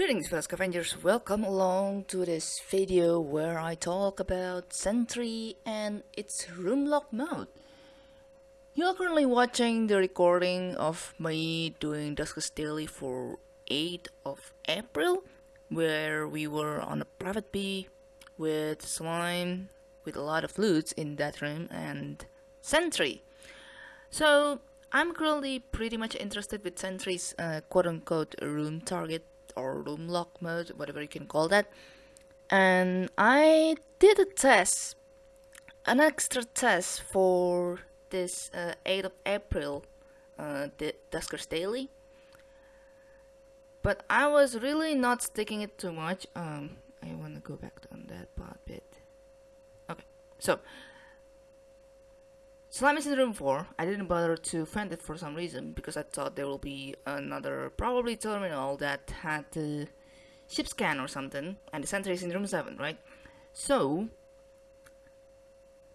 Greetings fellow scavengers, welcome along to this video where I talk about Sentry and its room lock mode. You are currently watching the recording of me doing Duskers Daily for 8th of April where we were on a private B with slime with a lot of loot in that room and Sentry. So I'm currently pretty much interested with Sentry's uh, quote-unquote room target or room lock mode, whatever you can call that. And I did a test, an extra test for this uh, 8th of April uh, the Duskers Daily. But I was really not sticking it too much. Um, I want to go back on that part bit. Okay, so Slime is in room 4. I didn't bother to find it for some reason because I thought there will be another probably terminal that had the ship scan or something and the sentry is in room 7, right? So,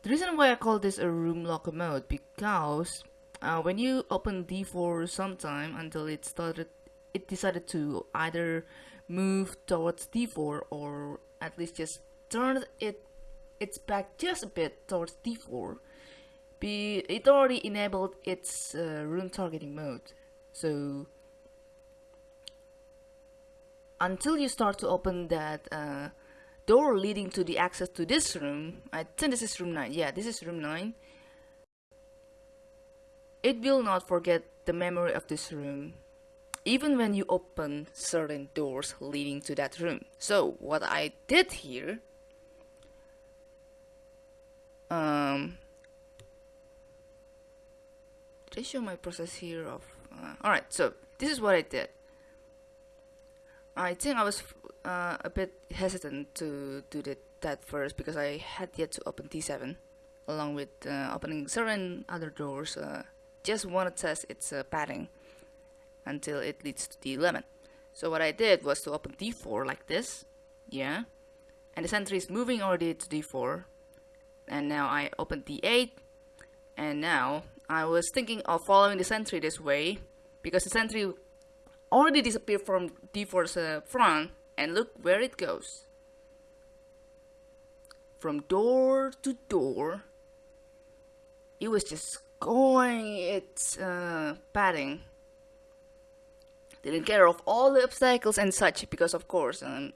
the reason why I call this a room locker mode because uh, when you open D4 sometime until it started, it decided to either move towards D4 or at least just turn it its back just a bit towards D4 be it already enabled its uh, room targeting mode. So until you start to open that uh, door leading to the access to this room I think this is room 9 yeah this is room 9 it will not forget the memory of this room even when you open certain doors leading to that room. So what I did here um, did I show my process here of uh, alright so this is what I did. I think I was uh, a bit hesitant to do that first because I had yet to open D7 along with uh, opening certain other doors uh, just want to test its uh, padding until it leads to D11 so what I did was to open D4 like this yeah and the sentry is moving already to D4 and now I open D8 and now I was thinking of following the sentry this way because the sentry already disappeared from D4's uh, front and look where it goes. From door to door, it was just going its uh, padding. Didn't care of all the obstacles and such because of course um,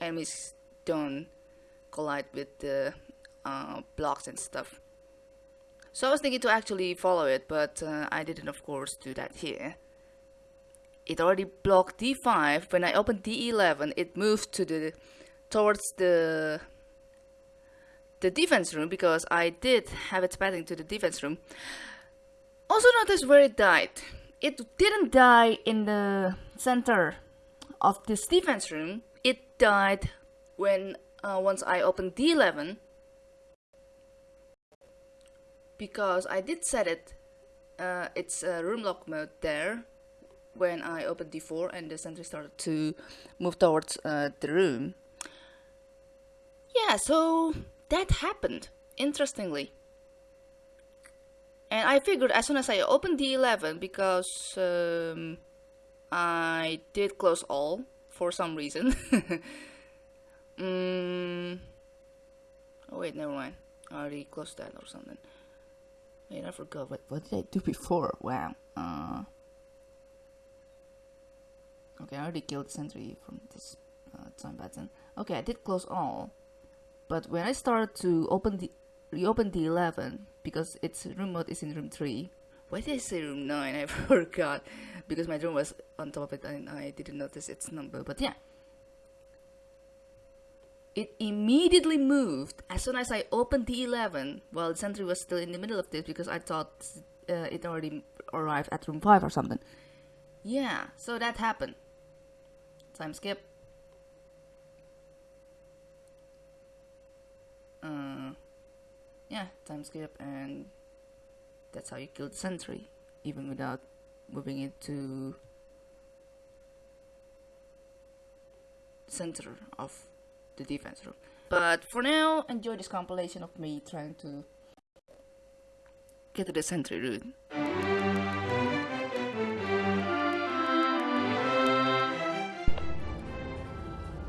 enemies don't collide with the uh, blocks and stuff. So I was thinking to actually follow it, but uh, I didn't of course do that here. It already blocked D5. When I opened D11, it moved to the towards the the defense room because I did have it padding to the defense room. Also notice where it died. It didn't die in the center of this defense room. It died when uh, once I opened D11 because I did set it uh, it's a room lock mode there. When I opened D4 and the sentry started to move towards uh, the room. Yeah so that happened interestingly. And I figured as soon as I opened D11 because um, I did close all for some reason. Mm, oh wait never mind. I already closed that or something Wait, I forgot. What, what did I do before? Wow. Uh, okay, I already killed Sentry from this uh, time button. Okay, I did close all. But when I started to open the reopen the 11 because its room mode is in room 3 why did I say room 9 I forgot because my room was on top of it and I didn't notice its number but yeah it immediately moved as soon as I opened the 11 while the sentry was still in the middle of this because I thought uh, it already arrived at room 5 or something. Yeah, so that happened. Time skip. Uh, yeah, time skip and that's how you kill the sentry even without moving it to center of the defense room. But for now, enjoy this compilation of me trying to get to the sentry room.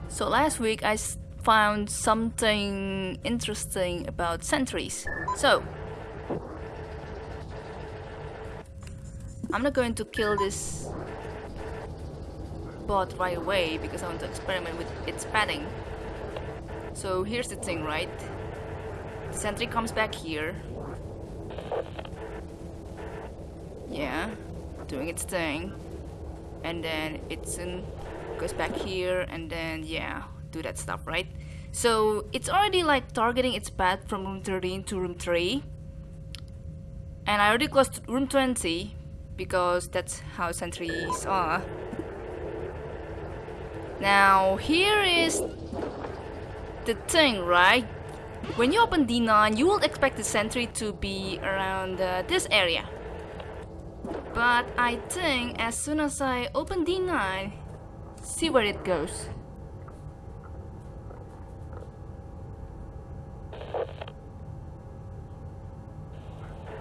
So last week I found something interesting about sentries. So I'm not going to kill this bot right away because I want to experiment with its padding. So here's the thing, right? The sentry comes back here. Yeah, doing its thing. And then it soon goes back here and then yeah, do that stuff, right? So it's already like targeting its path from room 13 to room 3. And I already closed room 20 because that's how sentries are. Now here is the thing, right? When you open D9, you will expect the sentry to be around uh, this area. But I think as soon as I open D9, see where it goes.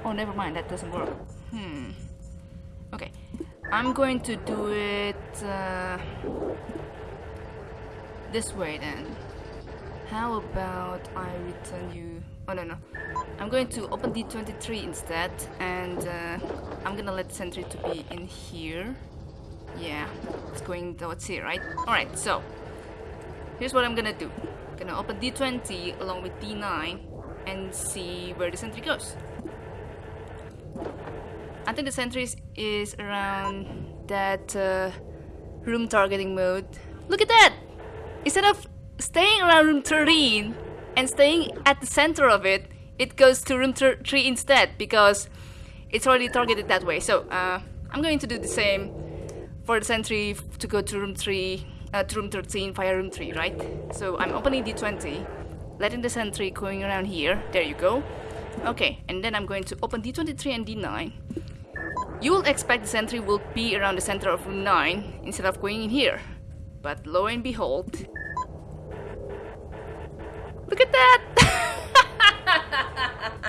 Oh, never mind, that doesn't work. Hmm. Okay, I'm going to do it uh, this way then. How about I return you... Oh no no. I'm going to open D23 instead and uh, I'm gonna let sentry to be in here. Yeah, it's going towards here, right? Alright, so here's what I'm gonna do. I'm gonna open D20 along with D9 and see where the sentry goes. I think the sentry is around that uh, room targeting mode. Look at that! Instead of staying around room 13 and staying at the center of it, it goes to room 3 instead because it's already targeted that way. So uh, I'm going to do the same for the sentry to go to room 3, uh, to room 13 via room 3, right? So I'm opening D20, letting the sentry going around here. There you go. Okay, and then I'm going to open D23 and D9. You will expect the sentry will be around the center of room 9 instead of going in here. But lo and behold... Look at that!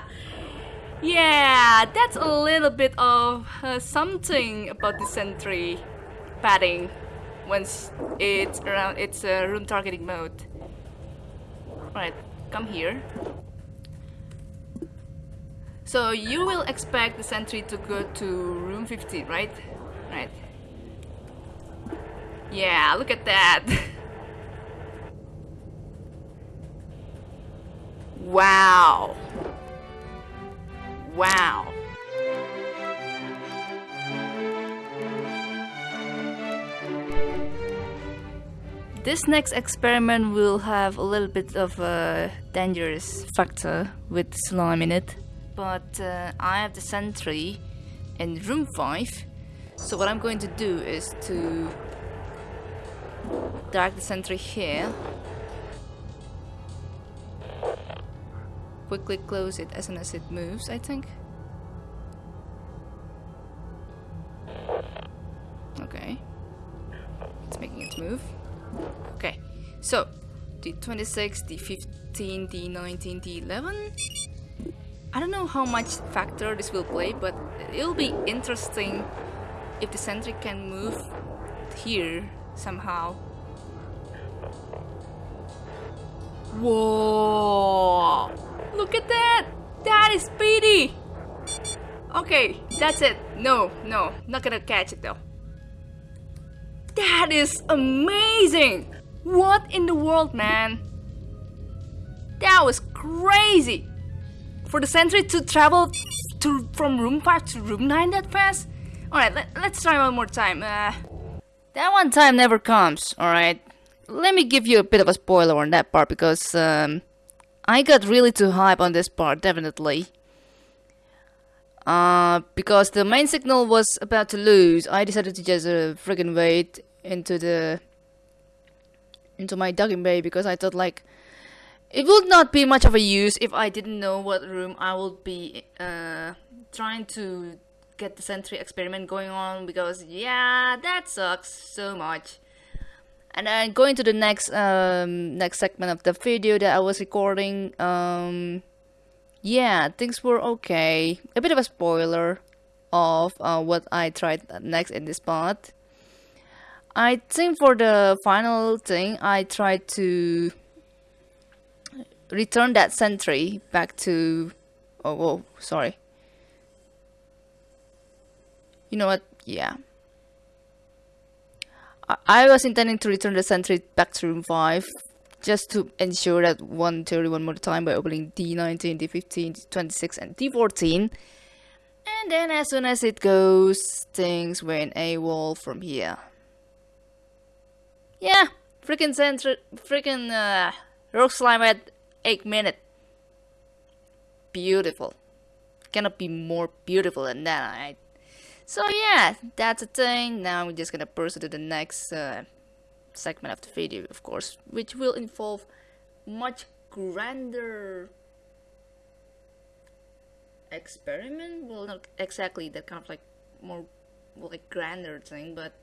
yeah, that's a little bit of uh, something about the sentry padding once it's around its uh, room targeting mode. Right, come here. So you will expect the sentry to go to room 15, right? Right. Yeah, look at that. wow. Wow. This next experiment will have a little bit of a dangerous factor with slime in it but uh, I have the sentry in room 5 so what I'm going to do is to drag the sentry here quickly close it as soon as it moves I think. Okay. It's making it move. Okay. So D26, D15, D19, D11 I don't know how much factor this will play, but it'll be interesting if the sentry can move here somehow. Whoa! Look at that! That is speedy! Okay, that's it. No, no, not gonna catch it though. That is amazing! What in the world, man? That was crazy! For the sentry to travel to from room 5 to room 9 that fast? Alright, let, us try one more time. Uh, that one time never comes, alright? Let me give you a bit of a spoiler on that part because um, I got really too hype on this part, definitely. Uh, because the main signal was about to lose, I decided to just uh, friggin' wait into the into my docking bay because I thought like it would not be much of a use if I didn't know what room I would be uh, trying to get the sentry experiment going on because yeah, that sucks so much. And then going to the next um, next segment of the video that I was recording, um, yeah, things were okay. A bit of a spoiler of uh, what I tried next in this part. I think for the final thing, I tried to return that sentry back to... Oh, whoa, sorry. You know what? Yeah. I, I was intending to return the sentry back to room 5 just to ensure that one theory one more time by opening D19, D15, D26 and D14 and then as soon as it goes things went AWOL from here. Yeah freaking center freaking uh, rogue slime at 8 minutes. Beautiful. Cannot be more beautiful than that right? So yeah that's a thing. Now we're just gonna proceed to the next uh, segment of the video of course which will involve much grander experiment. Well not exactly that kind of like more like grander thing but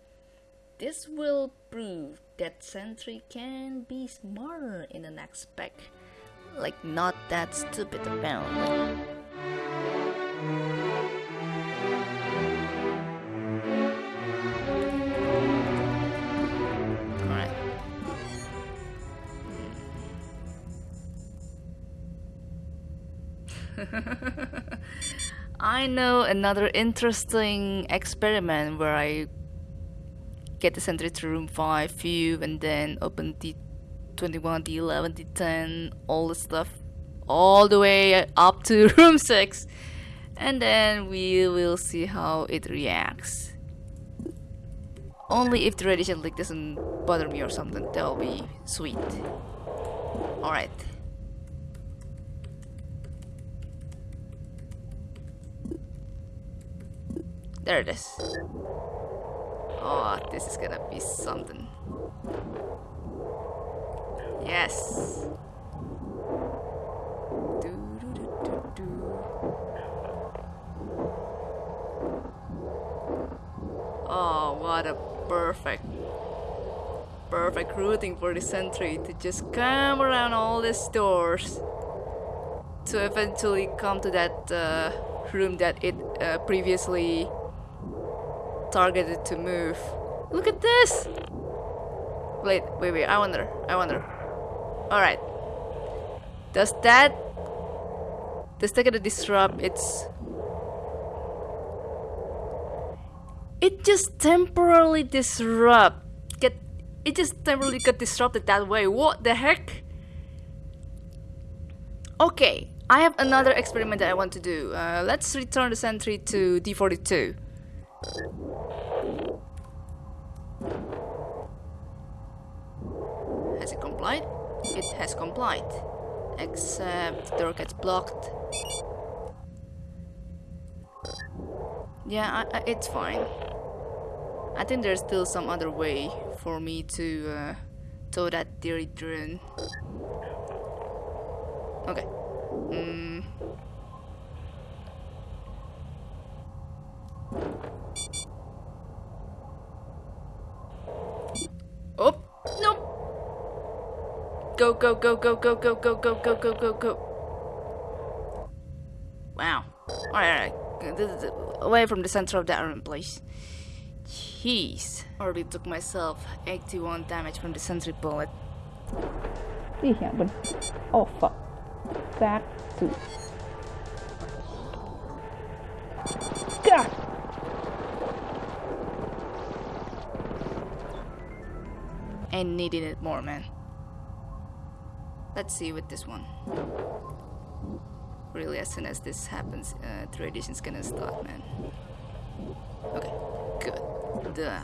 this will prove that Sentry can be smarter in the next spec like not that stupid apparently I know another interesting experiment where I get the sentry to room 5 view and then open the 21, the 11, the 10, all the stuff all the way up to room 6 and then we will see how it reacts. Only if the radiation leak doesn't bother me or something, that'll be sweet. Alright. There it is. Oh, this is gonna be something. Yes. Oh, what a perfect, perfect routing for the sentry to just come around all these doors to eventually come to that uh, room that it uh, previously targeted to move. Look at this! Wait, wait, wait, I wonder, I wonder. Alright. Does that... Does that gonna disrupt its... It just temporarily disrupt. Get... It just temporarily got disrupted that way. What the heck? Okay, I have another experiment that I want to do. Uh, let's return the sentry to D42. Has it complied? It has complied. Except the door gets blocked. Yeah, I, I, it's fine. I think there's still some other way for me to uh, tow that theory drone. Okay. Mm. Oh, no. Go, go, go, go, go, go, go, go, go, go, go. Wow. Alright, alright. Away from the center of that room, please. Jeez. Already took myself 81 damage from the sentry bullet. Ih, ya ampun. Oh, fuck. Back to... God! and needing it more, man. Let's see with this one. Really, as soon as this happens, uh, the radiation's gonna start, man. Okay, good. Duh.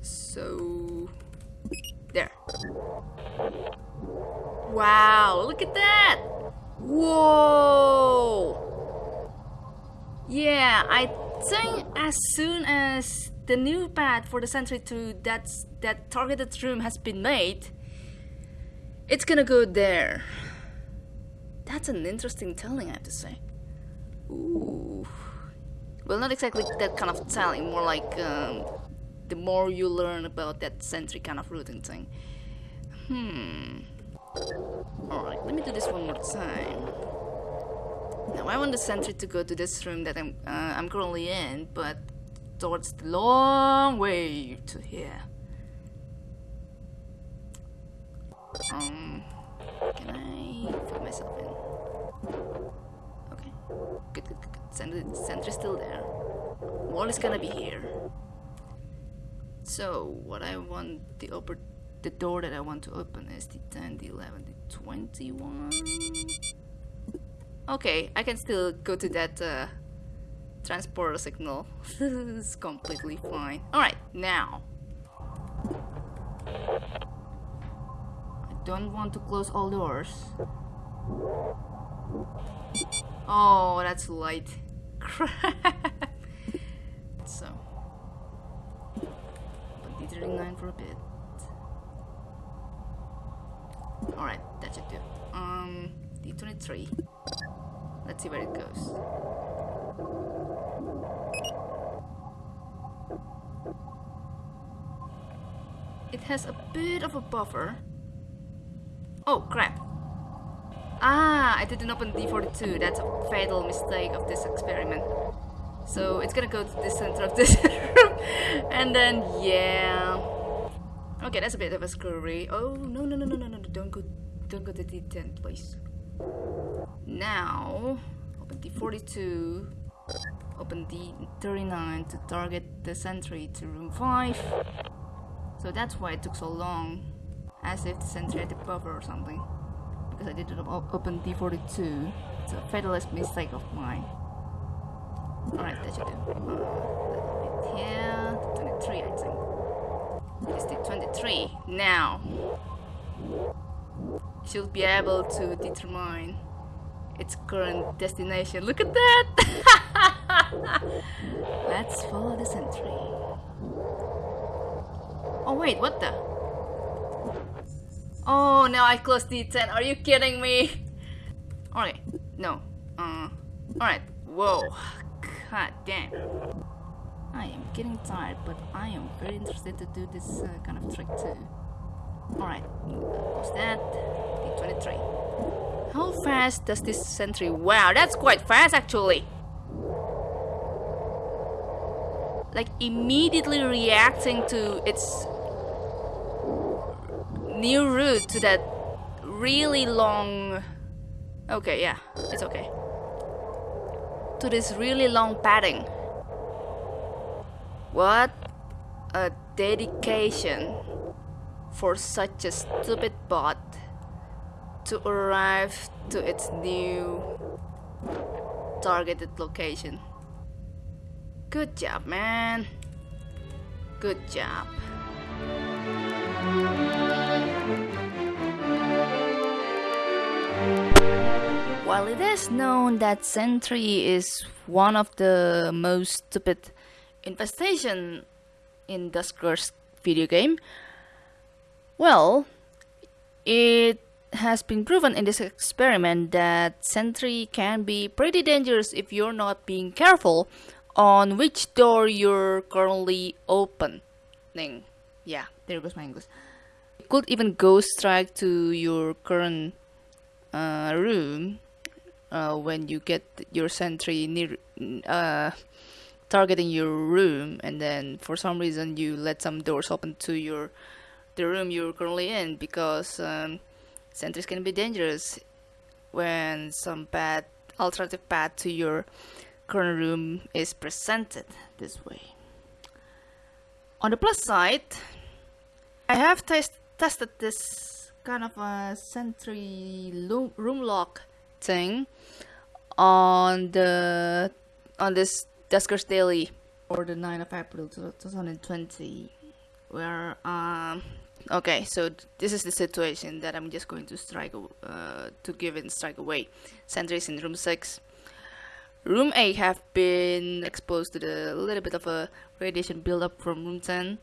So there. Wow, look at that! Whoa! Yeah, I think as soon as the new path for the sentry to that, that targeted room has been made, it's gonna go there. That's an interesting telling, I have to say. Ooh. Well, not exactly that kind of telling, more like um, the more you learn about that sentry kind of routing thing. Hmm. Alright, let me do this one more time. Now I want the sentry to go to this room that I'm uh, I'm currently in, but towards the long way to here. Um, can I put myself in? Okay, good, good, good. Sentry, sentry's still there. Wall is gonna be here. So what I want the upper the door that I want to open is the 10, the 11, the 21. Okay, I can still go to that uh, transporter signal. it's completely fine. Alright, now. I don't want to close all doors. Oh, that's light. Crap. So. Put D39 for a bit. Alright, that should do. Um, D23. Let's see where it goes. It has a bit of a buffer. Oh, crap. Ah, I didn't open D42. That's a fatal mistake of this experiment. So it's gonna go to the center of this room. and then, yeah. Okay, that's a bit of a screwy. Oh, no, no, no, no, no, no. Don't go, don't go to D10, please. Now, open D42. Open D39 to target the sentry to room 5. So that's why it took so long. As if the sentry had a buffer or something. Because I didn't op open D42. It's a fatalist mistake of mine. Alright, that should do. Uh, here, 23 I think. It's the 23. Now, should be able to determine its current destination. Look at that! Let's follow the sentry. Oh wait, what the? Oh, now I closed D10. Are you kidding me? Alright, no. Uh, alright. Whoa. God damn. I am getting tired, but I am very interested to do this uh, kind of trick too. Alright, what's that? D23. How fast does this sentry? Wow, that's quite fast actually. Like immediately reacting to its new route to that really long... Okay, yeah, it's okay. To this really long padding. What a dedication for such a stupid bot to arrive to its new targeted location. Good job, man. Good job. While it is known that Sentry is one of the most stupid infestation in Dusker's video game, well, it has been proven in this experiment that Sentry can be pretty dangerous if you're not being careful on which door you're currently opening. Yeah, there goes my English. It could even go strike to your current uh, room uh, when you get your sentry near uh, targeting your room and then for some reason you let some doors open to your the room you're currently in because um, sentries can be dangerous when some bad alternative path to your current room is presented this way. On the plus side, I have test tested this kind of a sentry room lock thing on the on this Duskers Daily for the 9th of April 2020 where um okay so this is the situation that I'm just going to strike uh, to give it strike away. Sentries in room 6 room 8 have been exposed to the little bit of a radiation buildup from room 10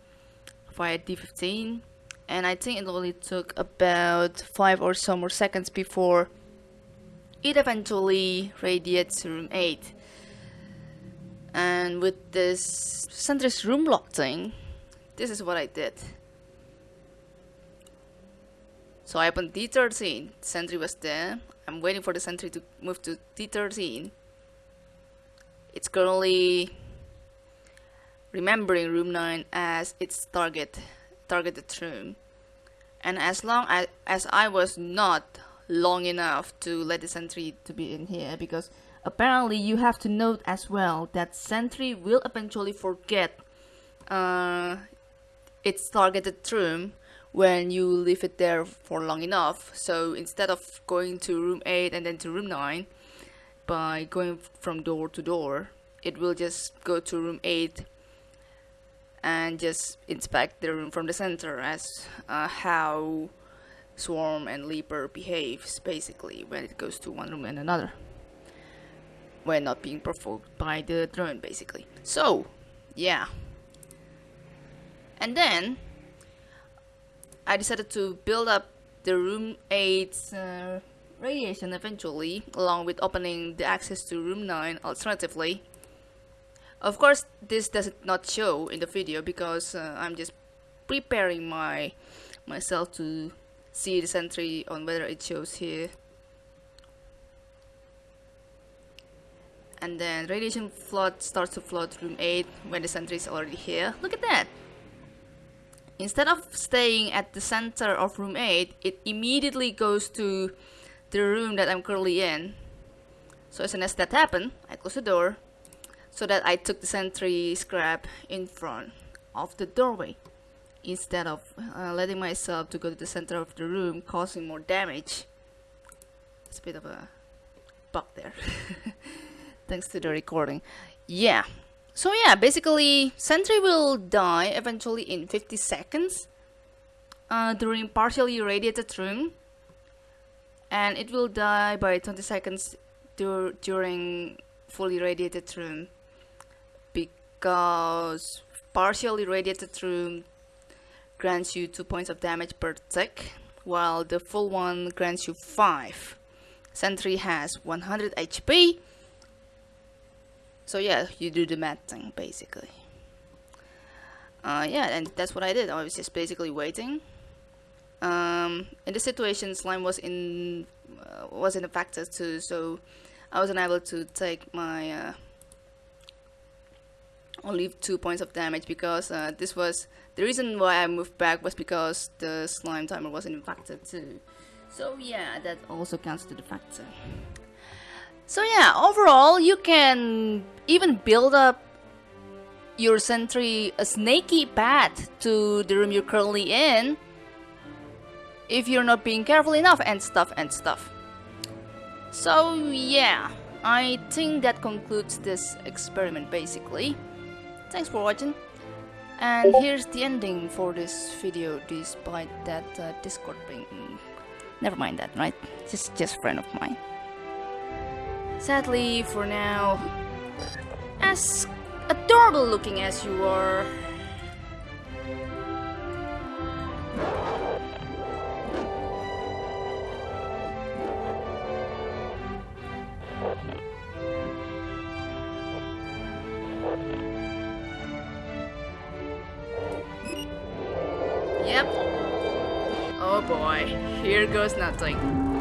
via D15 and I think it only took about 5 or so more seconds before it eventually radiates room 8 and with this sentry's room lock thing this is what I did. So I opened D13, sentry was there. I'm waiting for the sentry to move to D13. It's currently remembering room 9 as its target, targeted room. And as long as, as I was not long enough to let the sentry to be in here because apparently you have to note as well that sentry will eventually forget uh, its targeted room when you leave it there for long enough. So instead of going to room 8 and then to room 9, by going from door to door, it will just go to room 8 and just inspect the room from the center as uh, how Swarm and Leaper behaves basically when it goes to one room and another when not being provoked by the drone basically. So, yeah. And then I decided to build up the room 8's uh, radiation eventually, along with opening the access to room 9 alternatively. Of course, this does not show in the video because uh, I'm just preparing my myself to see the sentry on whether it shows here. And then radiation flood starts to flood room 8 when the sentry is already here. Look at that! instead of staying at the center of room 8 it immediately goes to the room that I'm currently in so as soon as that happened I closed the door so that I took the sentry scrap in front of the doorway instead of uh, letting myself to go to the center of the room causing more damage it's a bit of a bug there thanks to the recording yeah so yeah, basically Sentry will die eventually in 50 seconds uh, during partially irradiated room and it will die by 20 seconds dur during fully radiated room because partially irradiated room grants you 2 points of damage per tick while the full one grants you 5. Sentry has 100 HP so yeah you do the math thing basically. Uh, yeah and that's what I did. I was just basically waiting. Um, in this situation slime was in uh, wasn't factor too. So I was unable to take my uh, only two points of damage because uh, this was the reason why I moved back was because the slime timer wasn't factor too. So yeah that also counts to the factor so yeah, overall, you can even build up your sentry a snaky path to the room you're currently in if you're not being careful enough and stuff and stuff. So yeah, I think that concludes this experiment basically. Thanks for watching. And here's the ending for this video despite that uh, Discord being... Never mind that, right? Just, just friend of mine. Sadly, for now, as adorable looking as you are, Yep. Oh boy, here goes nothing.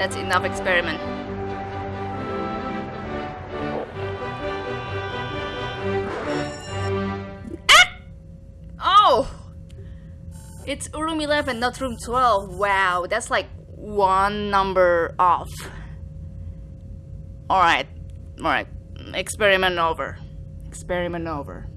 That's enough experiment. Ah! Oh! It's room 11, not room 12. Wow, that's like one number off. Alright, alright. Experiment over. Experiment over.